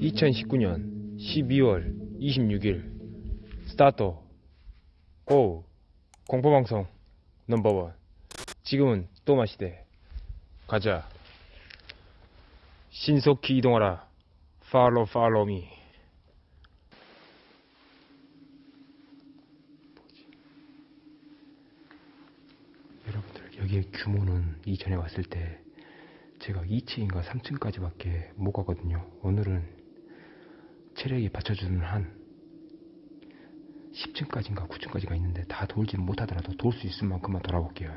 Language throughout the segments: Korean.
(2019년 12월 26일) Start go 공포방송 number one. 지금은 또 마시되 가자. 신속히 이동하라. Follow follow me 여러분들 여기의 규모는 이전에 왔을 때 제가 2층인가 3층까지밖에 못 가거든요. 오늘은 체력이 받쳐주는 한 10층까지인가 9층까지가 있는데 다 돌지는 못하더라도 돌 수 있을 만큼만 돌아볼게요.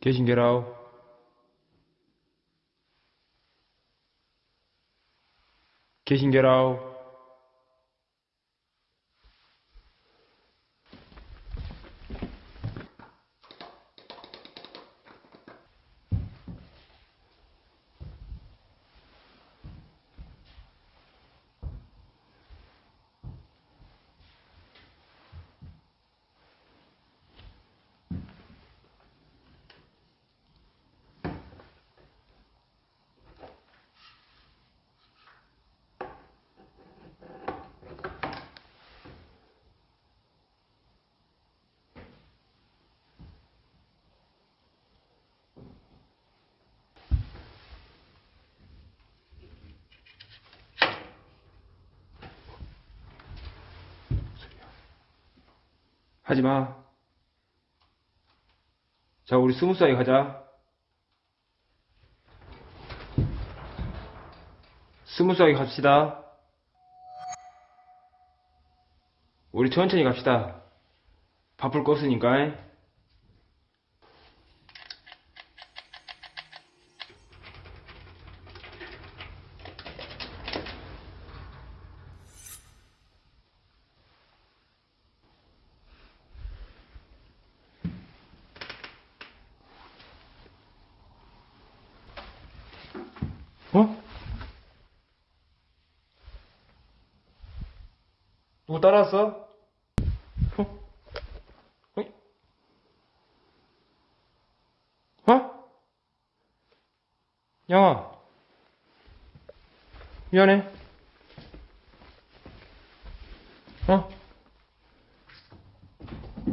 계신 게라우 계신 게라우 하지 마. 자 우리 스무스하게 가자. 스무스하게 갑시다. 우리 천천히 갑시다. 바쁠 거 없으니까 어? 누구 따라왔어? 어? 어이? 어? 양아 미안해 어?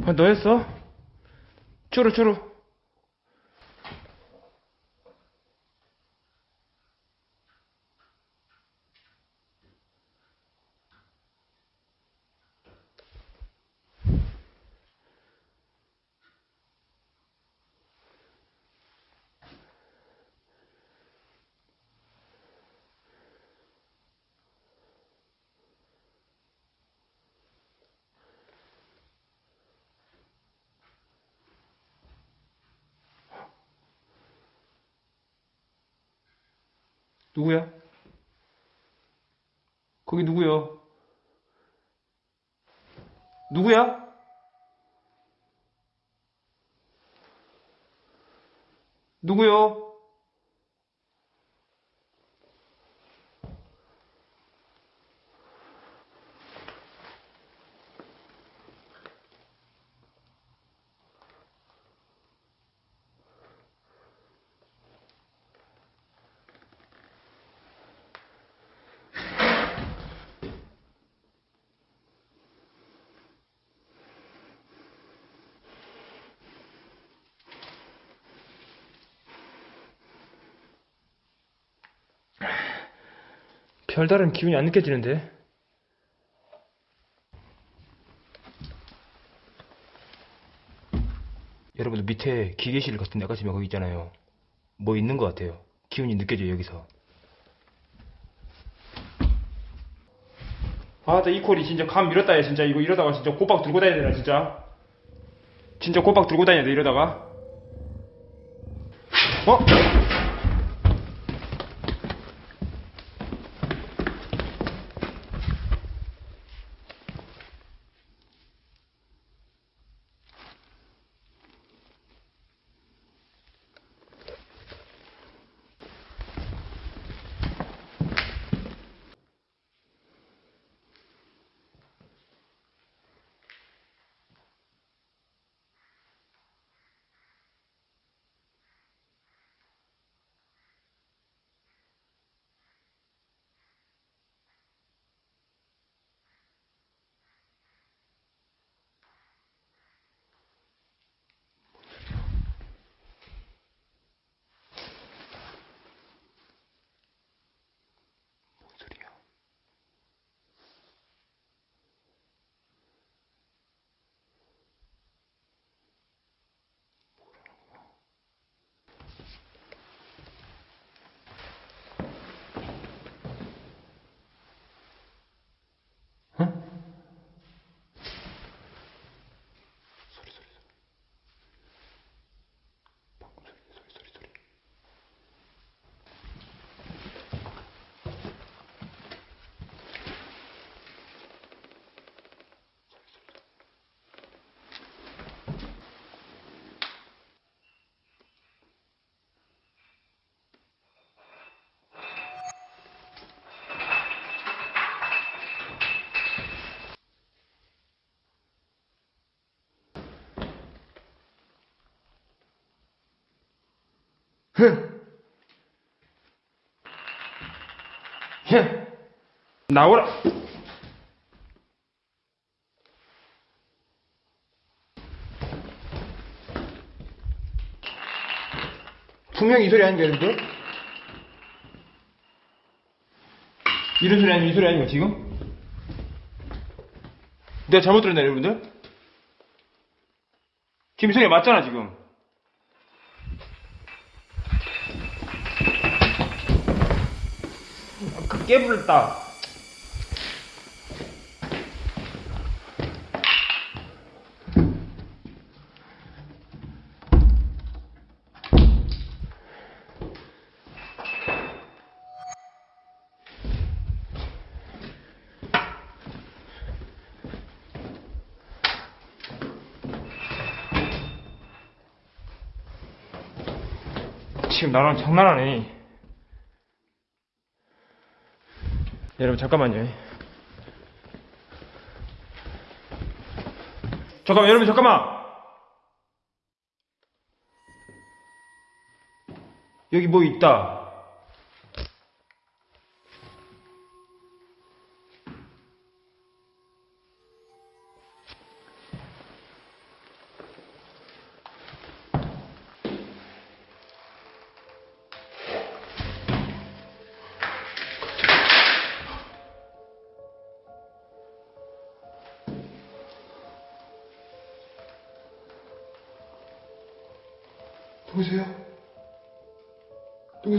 아, 너였어? 추루 추루 누구야? 거기 누구요? 누구야? 누구요? 별다른 기운이 안 느껴지는데? 여러분들 밑에 기계실 같은 데 가시면 거기 있잖아요. 뭐 있는 것 같아요. 기운이 느껴져요, 여기서. 아, 나 이 콜이 진짜 감 밀었다, 야, 진짜. 이거 이러다가 진짜 꼬박 들고 다녀야 되나, 진짜. 진짜 꼬박 들고 다녀야 돼, 이러다가. 어? 흥. 흥. 나오라. 분명히 이 소리 아닌가, 여러분들? 이런 소리 아니면 이 소리 아닌가, 지금? 내가 잘못 들었나, 여러분들? 지금 이 소리가 맞잖아, 지금. 아, 깨불렀다. 지금 나랑 장난하네. 여러분 잠깐만요. 잠깐만 여러분 잠깐만. 여기 뭐 있다. 누구세요? 누구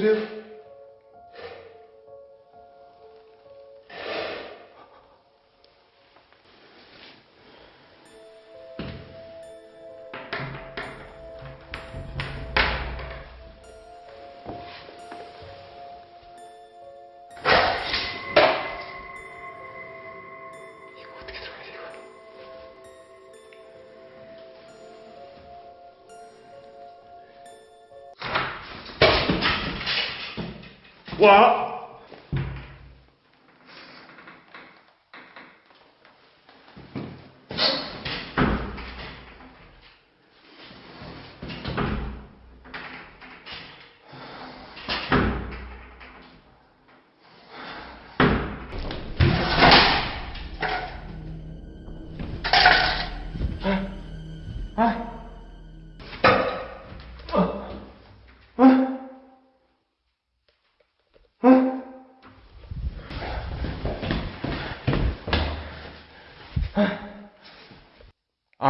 와!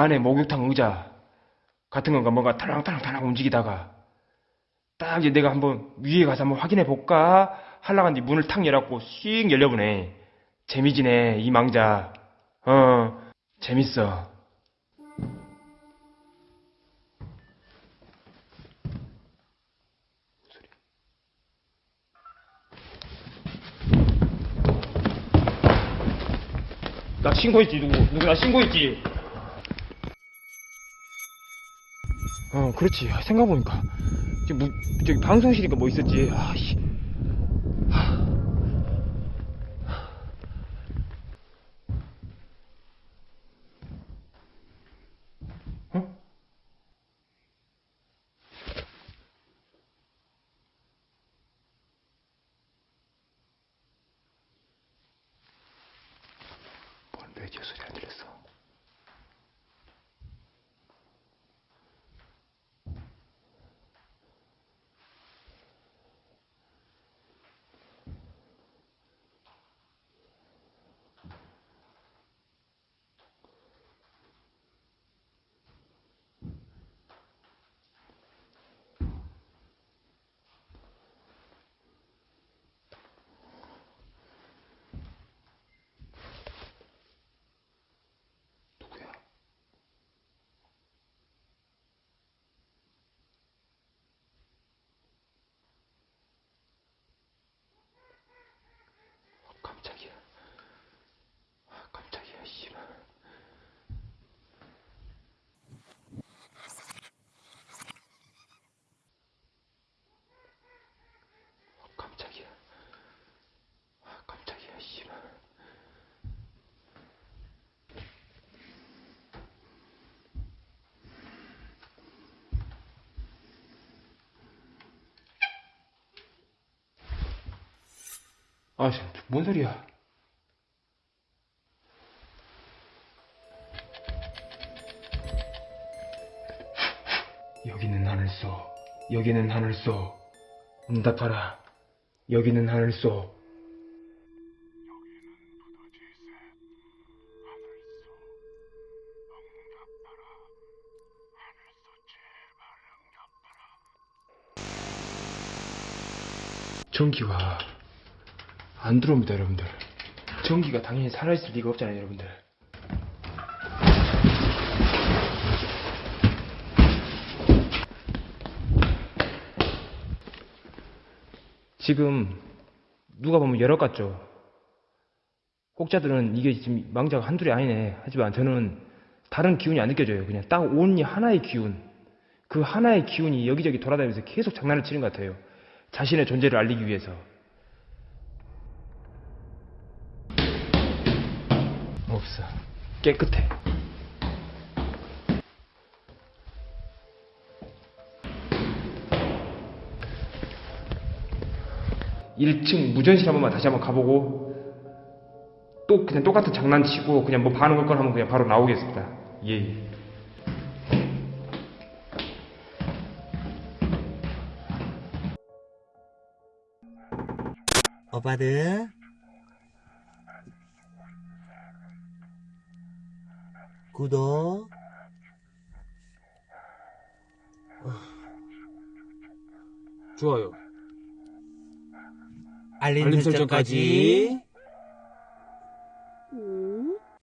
안에 목욕탕 의자 같은 건가 뭔가 탈랑탈랑탈랑 움직이다가 딱 이제 내가 한번 위에 가서 한번 확인해 볼까 하는데 문을 탁 열었고 씩 열려보네. 재미지네 이 망자. 어 재밌어. 나 신고했지 누구? 누구 나 신고했지 어 그렇지. 생각해보니까. 저기, 무, 저기 방송실인가 뭐 있었지. 아씨 어? 뭔 라디오 소리 안 들렸어 아, 참, 뭔 소리야? 여기는 하늘소, 여기는 하늘소. 응답하라. 여기는 하늘소. 전기가 안 들어옵니다, 여러분들. 전기가 당연히 살아있을 리가 없잖아요, 여러분들. 지금 누가 보면 열억 같죠? 혹자들은 이게 지금 망자가 한둘이 아니네. 하지만 저는 다른 기운이 안 느껴져요. 그냥 딱 온리 하나의 기운. 그 하나의 기운이 여기저기 돌아다니면서 계속 장난을 치는 것 같아요. 자신의 존재를 알리기 위해서. 없어. 깨끗해. 일층 무전실 한 번만 다시 한번 가보고 또 그냥 똑같은 장난치고 그냥 뭐 반응 걸건 하면 그냥 바로 나오겠습니다. 예. 예. 오빠들 구독. 좋아요. 알림, 알림 설정까지